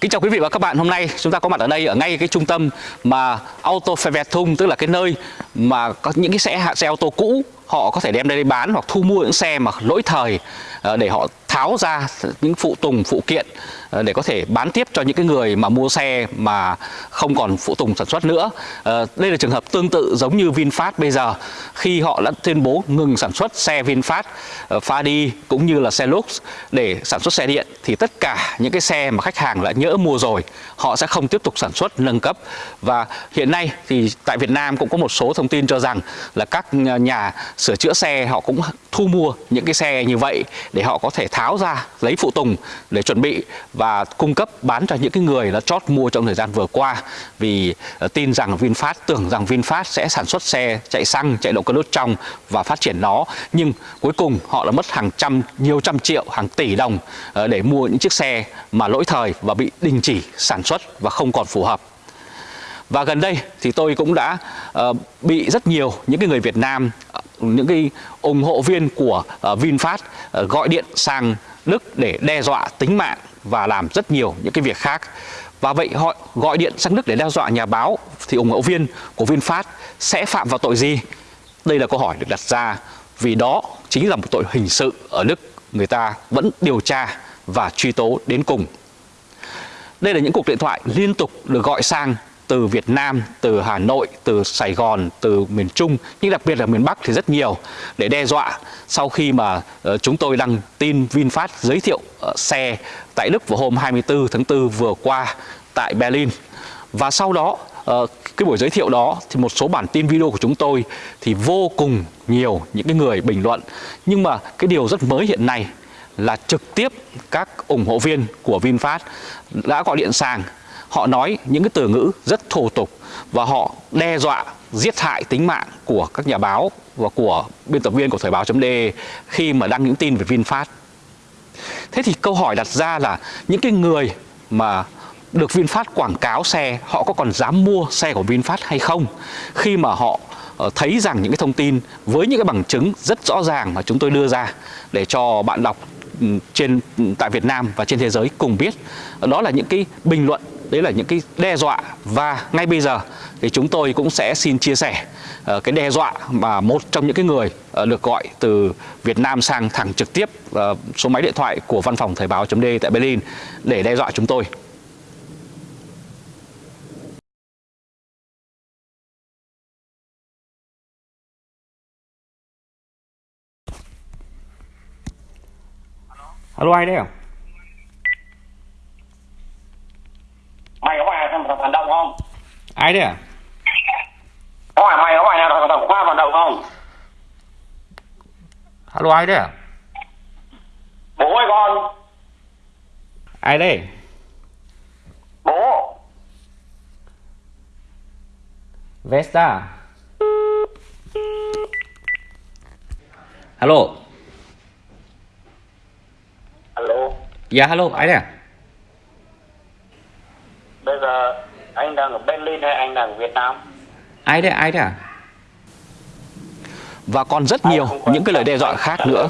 Kính chào quý vị và các bạn, hôm nay chúng ta có mặt ở đây ở ngay cái trung tâm mà Auto Thung tức là cái nơi mà có những cái xe xe ô tô cũ họ có thể đem đây bán hoặc thu mua những xe mà lỗi thời ờ, để họ tháo ra những phụ tùng phụ kiện ờ, để có thể bán tiếp cho những cái người mà mua xe mà không còn phụ tùng sản xuất nữa. Ờ, đây là trường hợp tương tự giống như VinFast bây giờ khi họ đã tuyên bố ngừng sản xuất xe VinFast, ờ, Fadi cũng như là xe Lux để sản xuất xe điện thì tất cả những cái xe mà khách hàng đã nhỡ mua rồi họ sẽ không tiếp tục sản xuất nâng cấp và hiện nay thì tại Việt Nam cũng có một số thông tin cho rằng là các nhà sửa chữa xe họ cũng thu mua những cái xe như vậy để họ có thể tháo ra lấy phụ tùng để chuẩn bị và cung cấp bán cho những cái người đã chót mua trong thời gian vừa qua. Vì ờ, tin rằng VinFast tưởng rằng VinFast sẽ sản xuất xe chạy xăng chạy động cơ đốt trong và phát triển nó. Nhưng cuối cùng họ đã mất hàng trăm nhiều trăm triệu hàng tỷ đồng ờ, để mua những chiếc xe mà lỗi thời và bị đình chỉ sản xuất và không còn phù hợp. Và gần đây thì tôi cũng đã uh, bị rất nhiều những cái người Việt Nam những cái ủng hộ viên của uh, VinFast uh, gọi điện sang Đức để đe dọa tính mạng và làm rất nhiều những cái việc khác. Và vậy họ gọi điện sang Đức để đe dọa nhà báo thì ủng hộ viên của VinFast sẽ phạm vào tội gì? Đây là câu hỏi được đặt ra vì đó chính là một tội hình sự ở Đức người ta vẫn điều tra và truy tố đến cùng. Đây là những cuộc điện thoại liên tục được gọi sang từ Việt Nam, từ Hà Nội, từ Sài Gòn, từ miền Trung, nhưng đặc biệt là miền Bắc thì rất nhiều để đe dọa sau khi mà ờ, chúng tôi đăng tin VinFast giới thiệu ờ, xe tại Đức vào hôm 24 tháng 4 vừa qua tại Berlin. Và sau đó ờ, cái buổi giới thiệu đó thì một số bản tin video của chúng tôi thì vô cùng nhiều những cái người bình luận. Nhưng mà cái điều rất mới hiện nay là trực tiếp các ủng hộ viên của VinFast đã gọi điện sang họ nói những cái từ ngữ rất thô tục và họ đe dọa, giết hại tính mạng của các nhà báo và của biên tập viên của thời báo.de khi mà đăng những tin về VinFast. Thế thì câu hỏi đặt ra là những cái người mà được VinFast quảng cáo xe, họ có còn dám mua xe của VinFast hay không khi mà họ ờ, thấy rằng những cái thông tin với những cái bằng chứng rất rõ ràng mà chúng tôi đưa ra để cho bạn đọc ừ, trên ừ, tại Việt Nam và trên thế giới cùng biết đó là những cái bình luận đấy là những cái đe dọa và ngay bây giờ thì chúng tôi cũng sẽ xin chia sẻ uh, cái đe dọa mà một trong những cái người uh, được gọi từ Việt Nam sang thẳng trực tiếp uh, số máy điện thoại của văn phòng thời báo.d tại Berlin để đe dọa chúng tôi. Alo ai đấy à? mày có phải thằng phản động không ai đấy à? Có phải mày có phải là thằng khoa phản động không? Alo ai đấy à? Bố ơi con. Ai đấy? Bố. Vesta. Alo alo Dạ alo ai đấy à bây giờ anh đang ở Berlin hay anh đang ở Việt Nam. Ai đấy ai đấy à? Và còn rất nhiều những cái lời đe dọa khác nữa.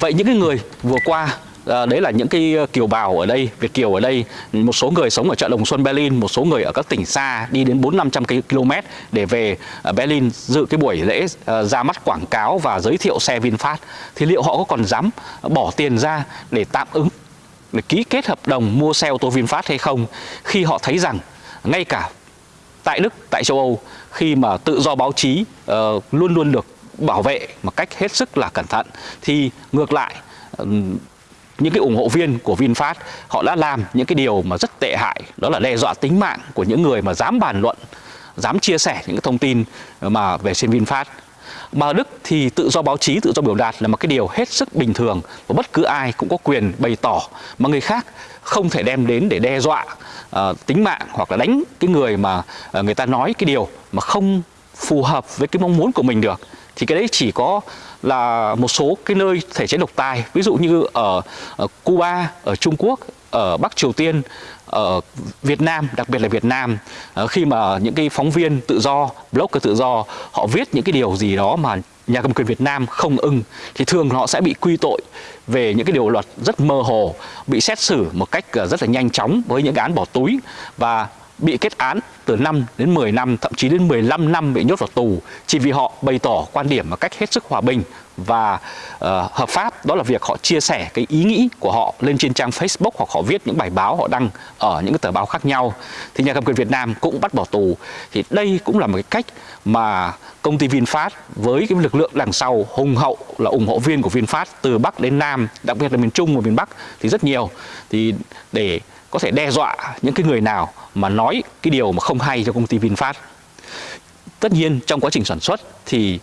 vậy những cái người vừa qua À, đấy là những cái kiều bào ở đây, Việt kiều ở đây, một số người sống ở chợ Đồng Xuân Berlin, một số người ở các tỉnh xa đi đến 4 500 km để về Berlin dự cái buổi lễ ra mắt quảng cáo và giới thiệu xe VinFast. Thì liệu họ có còn dám bỏ tiền ra để tạm ứng để ký kết hợp đồng mua xe ô tô VinFast hay không khi họ thấy rằng ngay cả tại Đức, tại châu Âu khi mà tự do báo chí uh, luôn luôn được bảo vệ một cách hết sức là cẩn thận. Thì ngược lại uh, những cái ủng hộ viên của VinFast họ đã làm những cái điều mà rất tệ hại đó là đe dọa tính mạng của những người mà dám bàn luận dám chia sẻ những cái thông tin mà về trên VinFast. Mà ở Đức thì tự do báo chí, tự do biểu đạt là một cái điều hết sức bình thường và bất cứ ai cũng có quyền bày tỏ. Mà người khác không thể đem đến để đe dọa uh, tính mạng hoặc là đánh cái người mà uh, người ta nói cái điều mà không phù hợp với cái mong muốn của mình được. Thì cái đấy chỉ có là một số cái nơi thể chế độc tài ví dụ như ở, ở Cuba, ở Trung Quốc, ở Bắc Triều Tiên ở Việt Nam, đặc biệt là Việt Nam ờ, khi mà những cái phóng viên tự do, blogger tự do họ viết những cái điều gì đó mà nhà cầm quyền Việt Nam không ưng thì thường họ sẽ bị quy tội về những cái điều luật rất mơ hồ, bị xét xử một cách ờ, rất là nhanh chóng với những án bỏ túi. Và bị kết án từ 5 đến 10 năm, thậm chí đến 15 năm bị nhốt vào tù chỉ vì họ bày tỏ quan điểm một cách hết sức hòa bình và uh, hợp pháp. Đó là việc họ chia sẻ cái ý nghĩ của họ lên trên trang Facebook hoặc họ viết những bài báo họ đăng ở những cái tờ báo khác nhau. Thì nhà cầm quyền Việt Nam cũng bắt bỏ tù. Thì đây cũng là một cái cách mà công ty VinFast với cái lực lượng đằng sau hùng hậu là ủng hộ viên của VinFast từ Bắc đến Nam đặc biệt là miền Trung và miền Bắc thì rất nhiều. Thì để có thể đe dọa những cái người nào mà nói cái điều mà không hay cho công ty VinFast. Tất nhiên trong quá trình sản xuất thì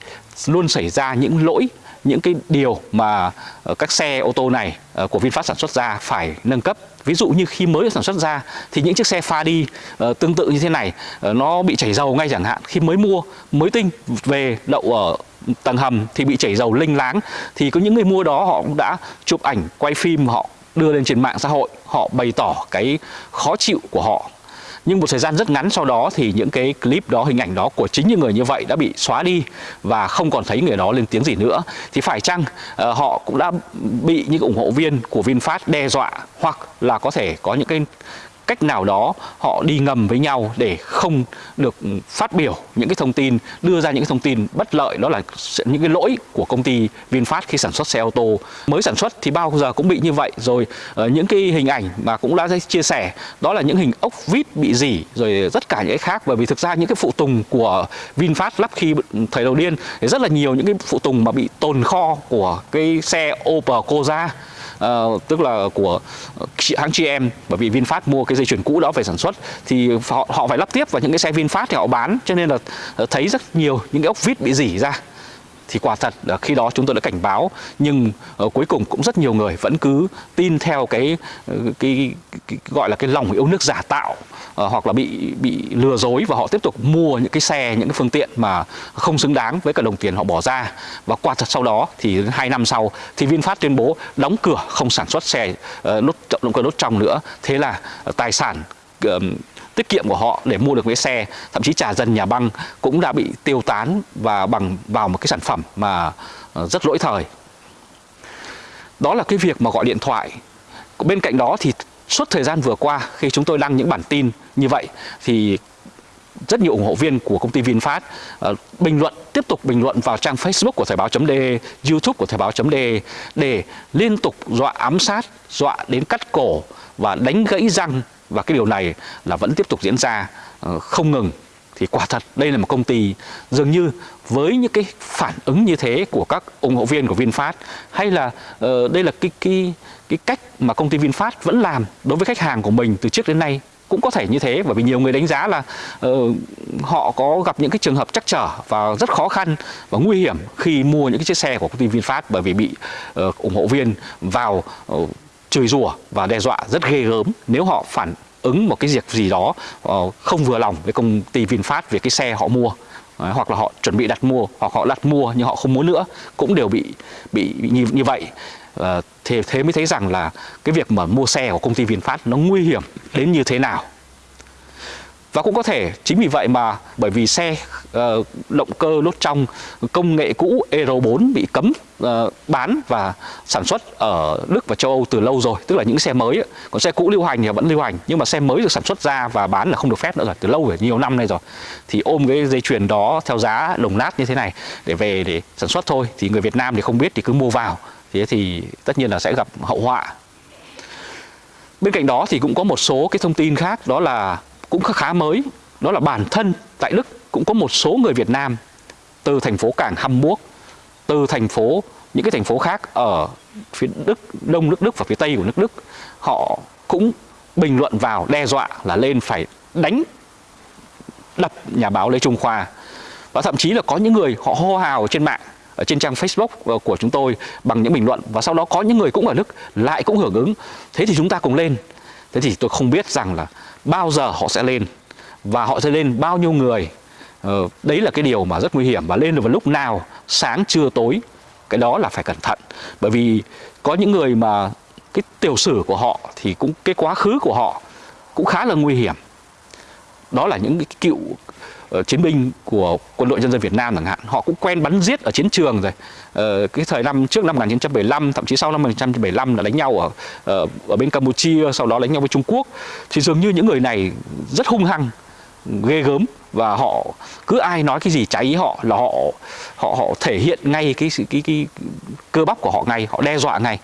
luôn xảy ra những lỗi, những cái điều mà ờ, các xe ô tô này ờ, của VinFast sản xuất ra phải nâng cấp. Ví dụ như khi mới sản xuất ra thì những chiếc xe pha đi ờ, tương tự như thế này nó bị chảy dầu ngay chẳng hạn. Khi mới mua, mới tinh về đậu ở tầng hầm thì bị chảy dầu linh láng. Thì có những người mua đó họ cũng đã chụp ảnh, quay phim họ đưa lên trên mạng xã hội họ bày tỏ cái khó chịu của họ. Nhưng một thời gian rất ngắn sau đó thì những cái clip đó hình ảnh đó của chính những người như vậy đã bị xóa đi và không còn thấy người đó lên tiếng gì nữa. Thì phải chăng uh, họ cũng đã bị những ủng hộ viên của VinFast đe dọa hoặc là có thể có những cái cách nào đó họ đi ngầm với nhau để không được phát biểu những cái thông tin, đưa ra những cái thông tin bất lợi, đó là những cái lỗi của công ty VinFast khi sản xuất xe ô tô. Mới sản xuất thì bao giờ cũng bị như vậy. Rồi ờ, những cái hình ảnh mà cũng đã chia sẻ, đó là những hình ốc vít bị dỉ, rồi tất cả những cái khác. Bởi vì thực ra những cái phụ tùng của VinFast lắp khi thời đầu tiên thì rất là nhiều những cái phụ tùng mà bị tồn kho của cái xe Opel Corsa uh, tức là của hãng GM bởi vì VinFast mua cái dây chuyền cũ đó về sản xuất thì họ, họ phải lắp tiếp vào những cái xe VinFast thì họ bán cho nên là ờ, thấy rất nhiều những cái ốc vít bị dỉ ra thì quả thật là khi đó chúng tôi đã cảnh báo nhưng uh, cuối cùng cũng rất nhiều người vẫn cứ tin theo cái, ờ, cái, cái, cái gọi là cái lòng yêu nước giả tạo uh, hoặc là bị bị lừa dối và họ tiếp tục mua những cái xe những cái phương tiện mà không xứng đáng với cả đồng tiền họ bỏ ra. Và quả thật sau đó thì hai năm sau thì VinFast tuyên bố đóng cửa không sản xuất xe uh, nốt động cơ đốt trong nữa. Thế là uh, tài sản uh, tiết kiệm của họ để mua được cái xe. Thậm chí trả dần nhà băng cũng đã bị tiêu tán và bằng vào một cái sản phẩm mà ờ, rất lỗi thời. Đó là cái việc mà gọi điện thoại. Bên cạnh đó thì suốt thời gian vừa qua khi chúng tôi đăng những bản tin như vậy thì rất nhiều ủng hộ viên của công ty VinFast uh, bình luận tiếp tục bình luận vào trang Facebook của thời báo.de, YouTube của thời báo.de để liên tục dọa ám sát, dọa đến cắt cổ và đánh gãy răng và cái điều này là vẫn tiếp tục diễn ra ờ, không ngừng. Thì quả thật đây là một công ty dường như với những cái phản ứng như thế của các ủng hộ viên của VinFast hay là uh, đây là cái cái cái cách mà công ty VinFast vẫn làm đối với khách hàng của mình từ trước đến nay cũng có thể như thế. Bởi vì nhiều người đánh giá là uh, họ có gặp những cái trường hợp chắc trở và rất khó khăn và nguy hiểm khi mua những cái chiếc xe của công ty VinFast bởi vì bị uh, ủng hộ viên vào uh, chửi rủa và đe dọa rất ghê gớm nếu họ phản ứng một cái việc gì đó ờ, không vừa lòng với công ty VinFast về cái xe họ mua Đấy, hoặc là họ chuẩn bị đặt mua hoặc họ đặt mua nhưng họ không muốn nữa cũng đều bị bị như, như vậy. À, thế thế mới thấy rằng là cái việc mà mua xe của công ty VinFast nó nguy hiểm đến như thế nào và cũng có thể chính vì vậy mà bởi vì xe uh, động cơ lốt trong công nghệ cũ Euro 4 bị cấm uh, bán và sản xuất ở Đức và châu Âu từ lâu rồi. Tức là những xe mới còn xe cũ lưu hành thì vẫn lưu hành. Nhưng mà xe mới được sản xuất ra và bán là không được phép nữa rồi từ lâu rồi nhiều năm nay rồi. Thì ôm cái dây chuyền đó theo giá đồng nát như thế này để về để sản xuất thôi. Thì người Việt Nam thì không biết thì cứ mua vào. Thế thì tất nhiên là sẽ gặp hậu họa. Bên cạnh đó thì cũng có một số cái thông tin khác đó là cũng khá mới. Đó là bản thân tại Đức cũng có một số người Việt Nam từ thành phố cảng Hamburg, từ thành phố, những cái thành phố khác ở phía Đức, đông nước Đức và phía tây của nước Đức. Họ cũng bình luận vào, đe dọa là lên phải đánh đập nhà báo Lê Trung Khoa. Và thậm chí là có những người họ hô hào trên mạng, ở trên trang Facebook của chúng tôi bằng những bình luận. Và sau đó có những người cũng ở Đức lại cũng hưởng ứng. Thế thì chúng ta cùng lên. Thế thì tôi không biết rằng là bao giờ họ sẽ lên và họ sẽ lên bao nhiêu người. Ờ, đấy là cái điều mà rất nguy hiểm và lên được vào lúc nào sáng trưa tối cái đó là phải cẩn thận. Bởi vì có những người mà cái tiểu sử của họ thì cũng cái quá khứ của họ cũng khá là nguy hiểm. Đó là những cái cựu uh, chiến binh của quân đội nhân dân Việt Nam chẳng hạn. Họ cũng quen bắn giết ở chiến trường rồi. Uh, cái thời năm trước năm 1975 thậm chí sau năm 1975 là đánh nhau ở uh, ở bên Campuchia sau đó đánh nhau với Trung Quốc. Thì dường như những người này rất hung hăng ghê gớm và họ cứ ai nói cái gì trái ý họ là họ họ họ thể hiện ngay cái cái cái, cái cơ bắp của họ ngay họ đe dọa ngay.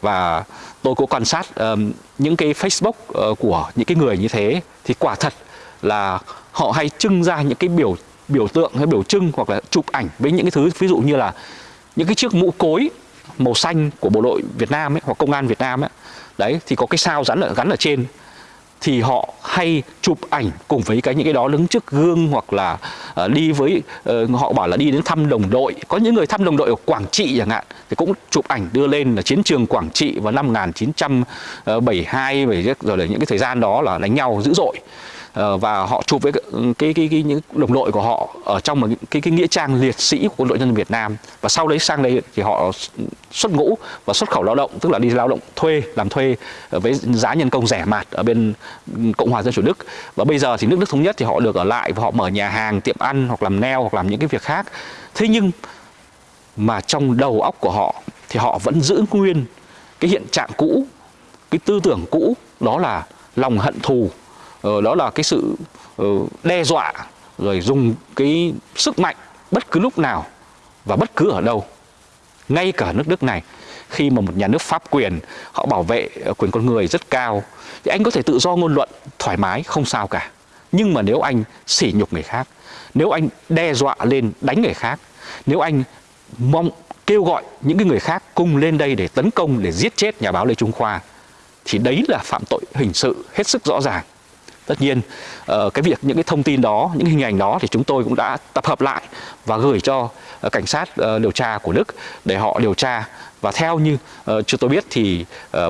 Và tôi cũng quan sát um, những cái Facebook uh, của những cái người như thế. Thì quả thật là họ hay trưng ra những cái biểu biểu tượng hay biểu trưng hoặc là chụp ảnh với những cái thứ ví dụ như là những cái chiếc mũ cối màu xanh của bộ đội Việt Nam ấy, hoặc công an Việt Nam ấy. đấy thì có cái sao gắn ở gắn ở trên. Thì họ hay chụp ảnh cùng với cái những cái đó đứng trước gương hoặc là uh, đi với uh, họ bảo là đi đến thăm đồng đội. Có những người thăm đồng đội ở Quảng Trị chẳng hạn thì cũng chụp ảnh đưa lên là chiến trường Quảng Trị vào năm 1972 ờ, rồi là những cái thời gian đó là đánh nhau dữ dội. Ờ, và họ chụp với cái, cái, cái, cái những đồng đội của họ ở trong một cái, cái nghĩa trang liệt sĩ của quân đội nhân dân Việt Nam. Và sau đấy sang đây thì họ xuất ngũ và xuất khẩu lao động tức là đi lao động thuê làm thuê ờ, với giá nhân công rẻ mạt ở bên Cộng hòa Dân chủ Đức. Và bây giờ thì nước Đức thống nhất thì họ được ở lại và họ mở nhà hàng tiệm ăn hoặc làm neo hoặc làm những cái việc khác. Thế nhưng mà trong đầu óc của họ thì họ vẫn giữ nguyên cái hiện trạng cũ cái tư tưởng cũ đó là lòng hận thù. Ờ, đó là cái sự ờ, đe dọa rồi dùng cái sức mạnh bất cứ lúc nào và bất cứ ở đâu, ngay cả nước Đức này. Khi mà một nhà nước pháp quyền, họ bảo vệ ờ, quyền con người rất cao, thì anh có thể tự do ngôn luận thoải mái, không sao cả. Nhưng mà nếu anh sỉ nhục người khác, nếu anh đe dọa lên đánh người khác, nếu anh mong, kêu gọi những cái người khác cùng lên đây để tấn công, để giết chết nhà báo Lê Trung Khoa, thì đấy là phạm tội hình sự hết sức rõ ràng tất nhiên ờ, cái việc những cái thông tin đó, những hình ảnh đó thì chúng tôi cũng đã tập hợp lại và gửi cho ờ, cảnh sát ờ, điều tra của Đức để họ điều tra. Và theo như chúng tôi biết thì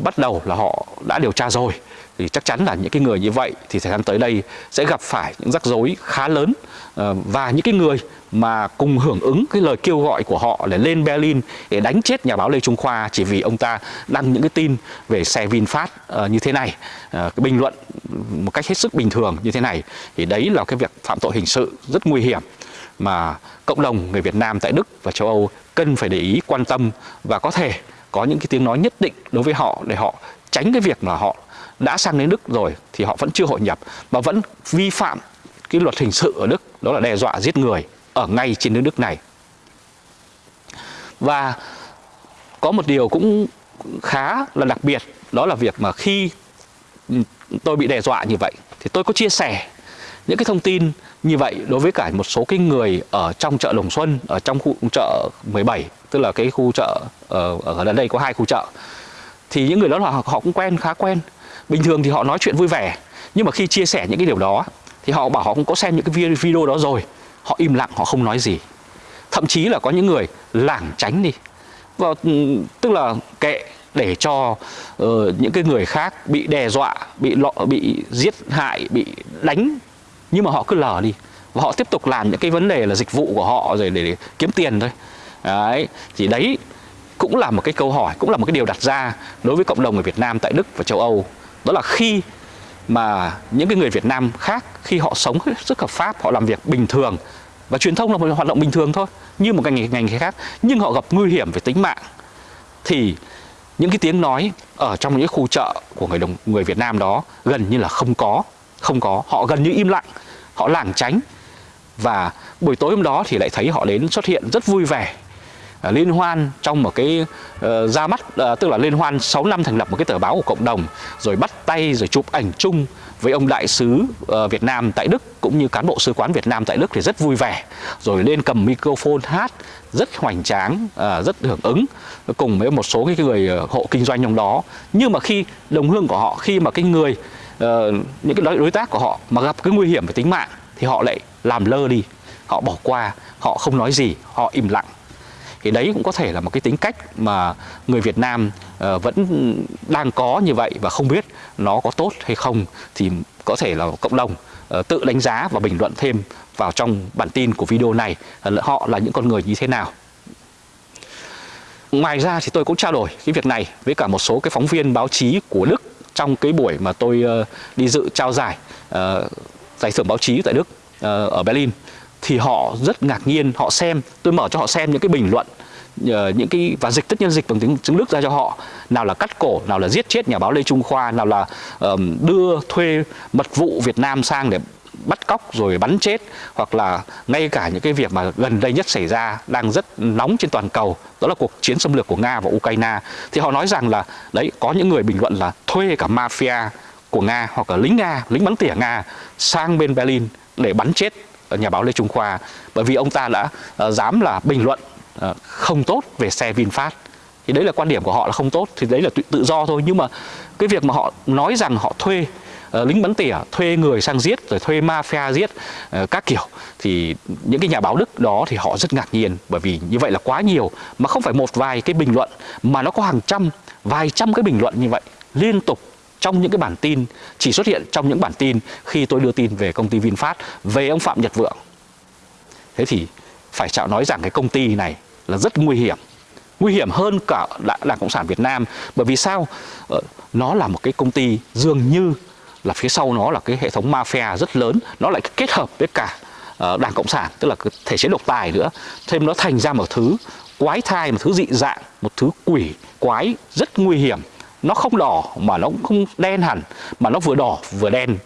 bắt đầu là họ đã điều tra rồi thì chắc chắn là những cái người như vậy thì thời gian tới đây sẽ gặp phải những rắc rối khá lớn. Ờ, và những cái người mà cùng hưởng ứng cái lời kêu gọi của họ để lên Berlin để đánh chết nhà báo Lê Trung Khoa chỉ vì ông ta đăng những cái tin về xe VinFast ờ, như thế này, ờ, cái bình luận một cách hết sức bình thường như thế này thì đấy là cái việc phạm tội hình sự rất nguy hiểm mà cộng đồng người Việt Nam tại Đức và châu Âu cần phải để ý quan tâm và có thể có những cái tiếng nói nhất định đối với họ để họ tránh cái việc là họ đã sang đến Đức rồi thì họ vẫn chưa hội nhập và vẫn vi phạm cái luật hình sự ở Đức đó là đe dọa giết người ở ngay trên nước Đức này. Và có một điều cũng khá là đặc biệt đó là việc mà khi tôi bị đe dọa như vậy thì tôi có chia sẻ những cái thông tin như vậy đối với cả một số cái người ở trong chợ Đồng Xuân ở trong khu chợ 17 tức là cái khu chợ ờ, ở, ở đây có hai khu chợ thì những người đó là họ cũng quen khá quen bình thường thì họ nói chuyện vui vẻ nhưng mà khi chia sẻ những cái điều đó thì họ bảo họ cũng có xem những cái video đó rồi họ im lặng họ không nói gì. Thậm chí là có những người lảng tránh đi. Và ừ, tức là kệ để cho uh, những cái người khác bị đe dọa bị lọ bị giết hại bị đánh nhưng mà họ cứ lờ đi. Và họ tiếp tục làm những cái vấn đề là dịch vụ của họ rồi để, để kiếm tiền thôi. Đấy thì đấy cũng là một cái câu hỏi cũng là một cái điều đặt ra đối với cộng đồng người Việt Nam tại Đức và châu Âu đó là khi mà những cái người Việt Nam khác, khi họ sống rất hợp pháp, họ làm việc bình thường và truyền thông là một hoạt động bình thường thôi, như một ngành ngành khác, nhưng họ gặp nguy hiểm về tính mạng, thì những cái tiếng nói ở trong những khu chợ của người đồng, người Việt Nam đó gần như là không có không có. Họ gần như im lặng, họ lảng tránh và buổi tối hôm đó thì lại thấy họ đến xuất hiện rất vui vẻ uh, liên hoan trong một cái uh, ra mắt uh, tức là liên hoan 6 năm thành lập một cái tờ báo của cộng đồng rồi bắt tay rồi chụp ảnh chung với ông đại sứ uh, Việt Nam tại Đức cũng như cán bộ sứ quán Việt Nam tại Đức thì rất vui vẻ. Rồi lên cầm microphone hát rất hoành tráng uh, rất hưởng ứng cùng với một số cái người uh, hộ kinh doanh trong đó. Nhưng mà khi đồng hương của họ khi mà cái người uh, những cái đối tác của họ mà gặp cái nguy hiểm về tính mạng thì họ lại làm lơ đi họ bỏ qua họ không nói gì họ im lặng thì đấy cũng có thể là một cái tính cách mà người Việt Nam uh, vẫn đang có như vậy và không biết nó có tốt hay không thì có thể là cộng đồng uh, tự đánh giá và bình luận thêm vào trong bản tin của video này ờ, họ là những con người như thế nào. Ngoài ra thì tôi cũng trao đổi cái việc này với cả một số cái phóng viên báo chí của Đức trong cái buổi mà tôi uh, đi dự trao giải uh, giải thưởng báo chí tại Đức uh, ở Berlin thì họ rất ngạc nhiên họ xem tôi mở cho họ xem những cái bình luận ờ, những cái và dịch tất nhiên dịch bằng tiếng tiếng Đức ra cho họ. Nào là cắt cổ nào là giết chết nhà báo Lê Trung Khoa nào là um, đưa thuê mật vụ Việt Nam sang để bắt cóc rồi bắn chết hoặc là ngay cả những cái việc mà gần đây nhất xảy ra đang rất nóng trên toàn cầu đó là cuộc chiến xâm lược của Nga và Ukraine. Thì họ nói rằng là đấy có những người bình luận là thuê cả mafia của Nga hoặc là lính Nga lính bắn tỉa Nga sang bên Berlin để bắn chết nhà báo Lê Trung Khoa bởi vì ông ta đã ờ, dám là bình luận ờ, không tốt về xe VinFast. Thì đấy là quan điểm của họ là không tốt thì đấy là tự, tự do thôi. Nhưng mà cái việc mà họ nói rằng họ thuê uh, lính bắn tỉa thuê người sang giết rồi thuê mafia giết uh, các kiểu thì những cái nhà báo Đức đó thì họ rất ngạc nhiên. Bởi vì như vậy là quá nhiều mà không phải một vài cái bình luận mà nó có hàng trăm vài trăm cái bình luận như vậy liên tục trong những cái bản tin chỉ xuất hiện trong những bản tin khi tôi đưa tin về công ty VinFast về ông Phạm Nhật Vượng. Thế thì phải chạo nói rằng cái công ty này là rất nguy hiểm. Nguy hiểm hơn cả đảng, cộng sản Việt Nam bởi vì sao? Ờ, nó là một cái công ty dường như là phía sau nó là cái hệ thống mafia rất lớn nó lại kết hợp với cả ờ, đảng cộng sản tức là cái thể chế độc tài nữa. Thêm nó thành ra một thứ quái thai một thứ dị dạng một thứ quỷ quái rất nguy hiểm nó không đỏ mà nó cũng không đen hẳn, mà nó vừa đỏ vừa đen.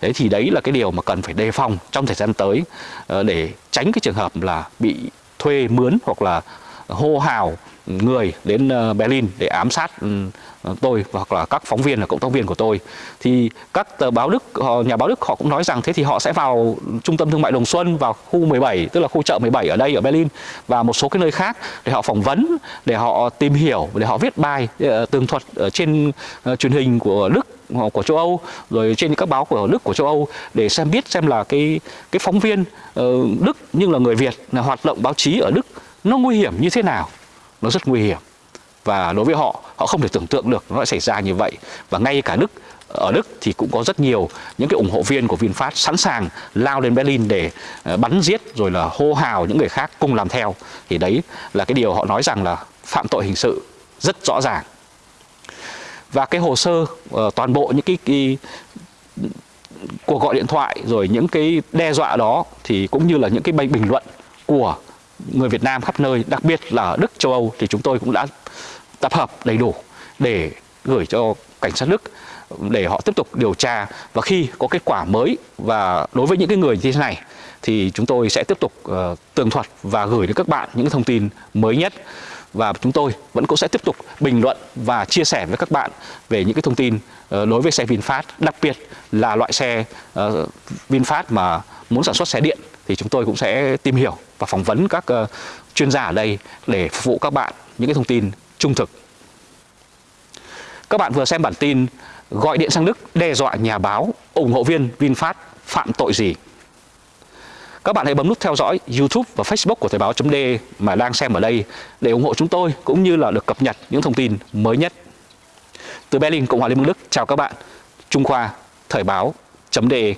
Thế thì đấy là cái điều mà cần phải đề phòng trong thời gian tới ờ, để tránh cái trường hợp là bị thuê mướn hoặc là hô hào người đến ờ, Berlin để ám sát ừ, tôi hoặc là các phóng viên là cộng tác viên của tôi thì các tờ báo Đức họ, nhà báo Đức họ cũng nói rằng thế thì họ sẽ vào trung tâm thương mại Đồng Xuân vào khu 17 tức là khu chợ 17 ở đây ở Berlin và một số cái nơi khác để họ phỏng vấn để họ tìm hiểu để họ viết bài ờ, tường thuật ở trên ờ, truyền hình của Đức ờ, của châu Âu rồi trên các báo của Đức của châu Âu để xem biết xem là cái cái phóng viên Đức nhưng là người Việt là hoạt động báo chí ở Đức nó nguy hiểm như thế nào. Nó rất nguy hiểm và đối với họ họ không thể tưởng tượng được nó lại xảy ra như vậy. Và ngay cả Đức ở Đức thì cũng có rất nhiều những cái ủng hộ viên của VinFast sẵn sàng lao lên Berlin để ờ, bắn giết rồi là hô hào những người khác cùng làm theo. Thì đấy là cái điều họ nói rằng là phạm tội hình sự rất rõ ràng. Và cái hồ sơ ờ, toàn bộ những cái, cái cuộc gọi điện thoại rồi những cái đe dọa đó thì cũng như là những cái bình bình luận của người Việt Nam khắp nơi, đặc biệt là ở Đức, châu Âu thì chúng tôi cũng đã tập hợp đầy đủ để gửi cho cảnh sát Đức để họ tiếp tục điều tra. Và khi có kết quả mới và đối với những cái người như thế này thì chúng tôi sẽ tiếp tục uh, tường thuật và gửi đến các bạn những thông tin mới nhất. Và chúng tôi vẫn cũng sẽ tiếp tục bình luận và chia sẻ với các bạn về những cái thông tin uh, đối với xe VinFast. Đặc biệt là loại xe uh, VinFast mà muốn sản xuất xe điện thì chúng tôi cũng sẽ tìm hiểu và phỏng vấn các uh, chuyên gia ở đây để phục vụ các bạn những cái thông tin trung thực. Các bạn vừa xem bản tin gọi điện sang Đức đe dọa nhà báo ủng hộ viên VinFast phạm tội gì. Các bạn hãy bấm nút theo dõi YouTube và Facebook của Thời Báo .de mà đang xem ở đây để ủng hộ chúng tôi cũng như là được cập nhật những thông tin mới nhất. Từ Berlin, Cộng hòa Liên bang Đức, chào các bạn. Trung Khoa, Thời Báo .de